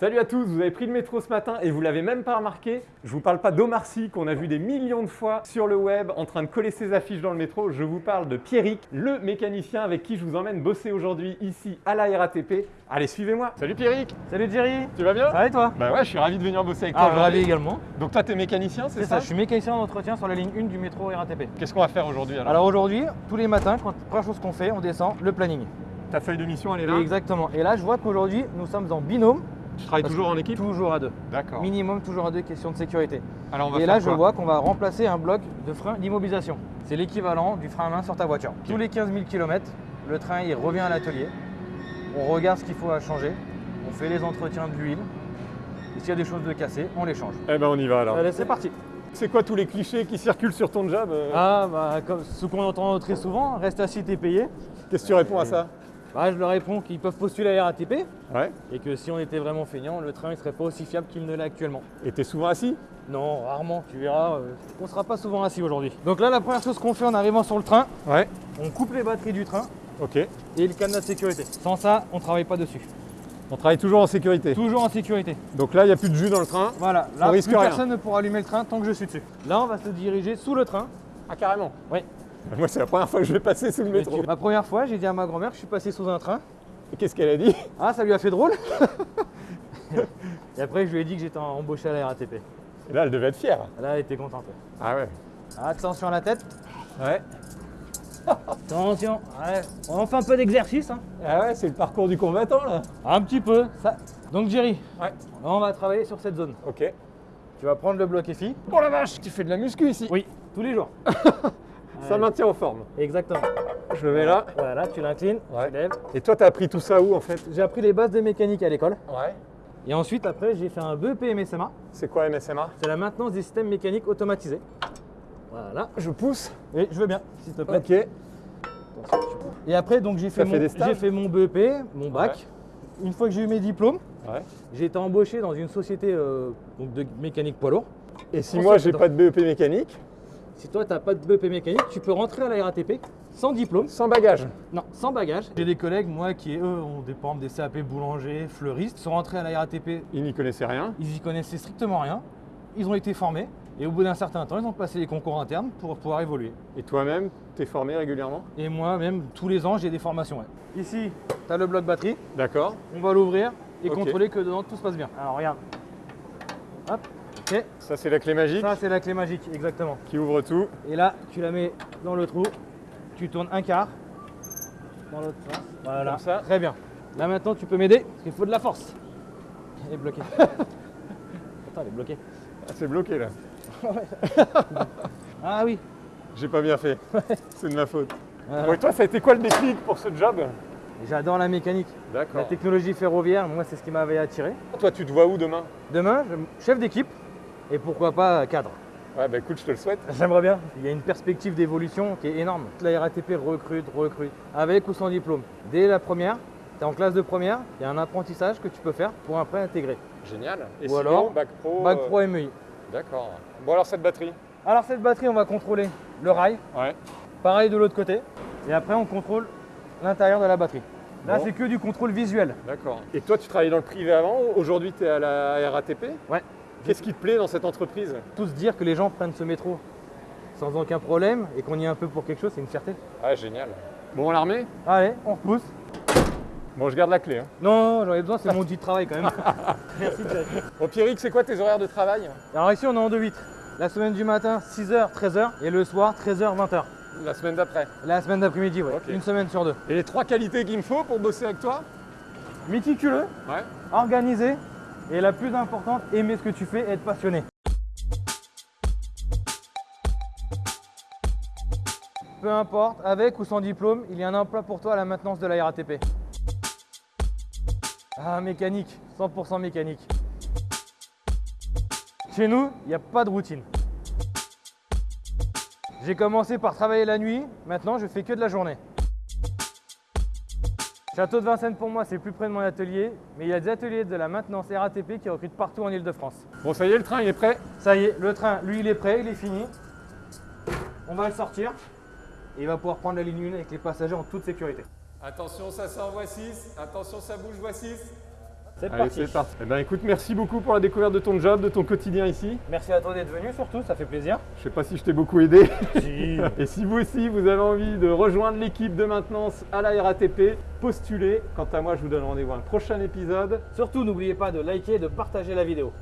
Salut à tous, vous avez pris le métro ce matin et vous l'avez même pas remarqué. Je vous parle pas d'Omar Sy qu'on a vu des millions de fois sur le web en train de coller ses affiches dans le métro. Je vous parle de Pierrick, le mécanicien avec qui je vous emmène bosser aujourd'hui ici à la RATP. Allez, suivez-moi. Salut Pierrick, Salut Jerry tu vas bien? Ça va et toi? Bah ouais, je suis ravi de venir bosser avec toi. Ah, ravi également. Donc toi, t'es mécanicien, c'est C'est ça, ça, je suis mécanicien d'entretien sur la ligne 1 du métro RATP. Qu'est-ce qu'on va faire aujourd'hui alors, Alors aujourd'hui, tous les matins, quand, première chose qu'on fait, on descend le planning. Ta feuille de mission, elle est là? Exactement. Et là, je vois qu'aujourd'hui, nous sommes en binôme. Tu travailles Parce toujours en équipe Toujours à deux. D'accord. Minimum, toujours à deux, question de sécurité. Alors on va Et faire là, je vois qu'on va remplacer un bloc de frein d'immobilisation. C'est l'équivalent du frein à main sur ta voiture. Tous les 15 000 km, le train il revient à l'atelier. On regarde ce qu'il faut à changer. On fait les entretiens de l'huile. Et s'il y a des choses de cassées, on les change. Eh ben on y va alors. Allez, c'est parti. C'est quoi tous les clichés qui circulent sur ton job euh Ah, bah, comme ce qu'on entend très souvent, reste assis, t'es payé. Qu'est-ce que tu réponds à ça? Bah, je leur réponds qu'ils peuvent postuler à la RATP Ouais. et que si on était vraiment feignant, le train ne serait pas aussi fiable qu'il ne l'est actuellement. Et t'es souvent assis? Non, rarement, tu verras, euh, on ne sera pas souvent assis aujourd'hui. Donc là, la première chose qu'on fait en arrivant sur le train, Ouais. on coupe les batteries du train Ok. et le cadenas de sécurité. Sans ça, on ne travaille pas dessus. On travaille toujours en sécurité. Toujours en sécurité. Donc là, il n'y a plus de jus dans le train. Voilà, On là, risque plus rien. personne ne pourra allumer le train tant que je suis dessus. Là, on va se diriger sous le train. Ah, carrément Oui. Moi, c'est la première fois que je vais passer sous le métro. Ma première fois, j'ai dit à ma grand-mère que je suis passé sous un train. Et Qu'est-ce qu'elle a dit? Ah, ça lui a fait drôle Et après, je lui ai dit que j'étais embauché à la RATP. Et là, elle devait être fière. Là, elle était contente. Ah ouais Attention à la tête. Ouais. Attention. Ouais. On fait un peu d'exercice. Hein. Ah ouais, c'est le parcours du combattant, là. Un petit peu. Ça. Donc, Jerry, Ouais. là, on va travailler sur cette zone. Ok. Tu vas prendre le bloc FI. Oh la vache Tu fais de la muscu ici Oui, tous les jours. Ça maintient en forme. Exactement. Je le mets là. Voilà, tu l'inclines, Ouais. tu lèves. Et toi, t'as appris tout ça où, en fait? J'ai appris les bases de mécanique à l'école. Ouais. Et ensuite, après, j'ai fait un BEP MSMA. C'est quoi MSMA C'est la maintenance des systèmes mécaniques automatisés. Voilà. Je pousse. Et je veux bien, s'il te plaît. Ok. Et après, donc j'ai fait, fait mon- fait BEP, mon bac. Une fois que j'ai eu mes diplômes, Ouais. j'ai été embauché dans une société euh, donc de mécanique poids lourd. Et si moi, j'ai pas de BEP mécanique, Si toi, tu n'as pas de BEP mécanique, tu peux rentrer à la RATP sans diplôme, sans bagage. non, sans bagage. J'ai des collègues, moi, qui eux ont des, des CAP boulanger, fleuristes, sont rentrés à la RATP, Il n'y connaissait rien. ils y connaissaient strictement rien. Ils ont été formés et au bout d'un certain temps, ils ont passé les concours internes pour pouvoir évoluer. Et toi-même, t'es formé régulièrement? Et moi, même tous les ans, j'ai des formations. ouais. Ici, tu as le bloc batterie. D'accord. On va l'ouvrir et contrôler que dedans tout se passe bien. Alors regarde. Hop, ok. Ça, c'est la clé magique Ça c'est la clé magique, exactement. qui ouvre tout. Et là, tu la mets dans le trou, tu tournes un quart dans l'autre sens. Voilà, Comme ça. Très bien. Là maintenant, tu peux m'aider parce qu'il faut de la force. Elle est bloquée. Attends, elle est bloquée. Ah, c'est bloqué là. Ah oui. J'ai pas bien fait. c'est de ma faute. Voilà. Bon, et toi, ça a été quoi le déclic pour ce job? J'adore la mécanique. La D'accord. technologie ferroviaire, moi, c'est ce qui m'avait attiré. Toi, tu te vois où demain? Demain, je- chef d'équipe et pourquoi pas cadre. Ouais, bah écoute, je te le souhaite. J'aimerais bien. Il y a une perspective d'évolution qui est énorme. La RATP recrute, recrute, avec ou sans diplôme. Dès la première, tu es en classe de première, il y a un apprentissage que tu peux faire pour après intégrer. Génial. Et Ou sinon, alors, bac pro. Bac euh, Pro MEI. D'accord. Bon, alors cette batterie Alors cette batterie, on va contrôler le rail, Ouais. pareil de l'autre côté, et après on contrôle l'intérieur de la batterie. Là, Bon. c'est que du contrôle visuel. D'accord. Et toi, tu travaillais dans le privé avant Aujourd'hui, tu es à la RATP Ouais. Qu'est-ce qui te plaît dans cette entreprise? Tous dire que les gens prennent ce métro sans aucun problème et qu'on y est un peu pour quelque chose, c'est une fierté. Ah, génial. Bon, l'armée? Allez, on repousse. Bon, je garde la clé. hein. Non, j'en ai besoin, c'est mon outil de travail quand même. Merci Jack. Bon, Pierrick, c'est quoi tes horaires de travail? Alors ici, on est en 2-8. La semaine du matin, 6h, 13h, et le soir, 13h, 20h. La semaine d'après? La semaine d'après-midi, ouais. Ok. Une semaine sur deux. Et les trois qualités qu'il me faut pour bosser avec toi? Méticuleux, Ouais. organisé, et la plus importante, aimer ce que tu fais être passionné. Peu importe, avec ou sans diplôme, il y a un emploi pour toi à la maintenance de la RATP. Ah, mécanique, 100% mécanique. Chez nous, il n'y a pas de routine. J'ai commencé par travailler la nuit, maintenant je fais que de la journée. Château de Vincennes pour moi c'est plus près de mon atelier, mais il y a des ateliers de la maintenance RATP qui recrutent partout en Ile-de-France. Bon, ça y est, le train, il est prêt Ça y est, le train, lui il est prêt, il est fini. On va le sortir et il va pouvoir prendre la ligne 1 avec les passagers en toute sécurité. Attention, ça sort, voix 6. Attention, ça bouge, voix 6. C'est parti. Eh ben écoute, merci beaucoup pour la découverte de ton job, de ton quotidien ici. Merci à toi d'être venu surtout, ça fait plaisir. Je sais pas si je t'ai beaucoup aidé. Si. Et si vous aussi, vous avez envie de rejoindre l'équipe de maintenance à la RATP, postulez. Quant à moi, je vous donne rendez-vous à un prochain épisode. surtout n'oubliez pas de liker et de partager la vidéo.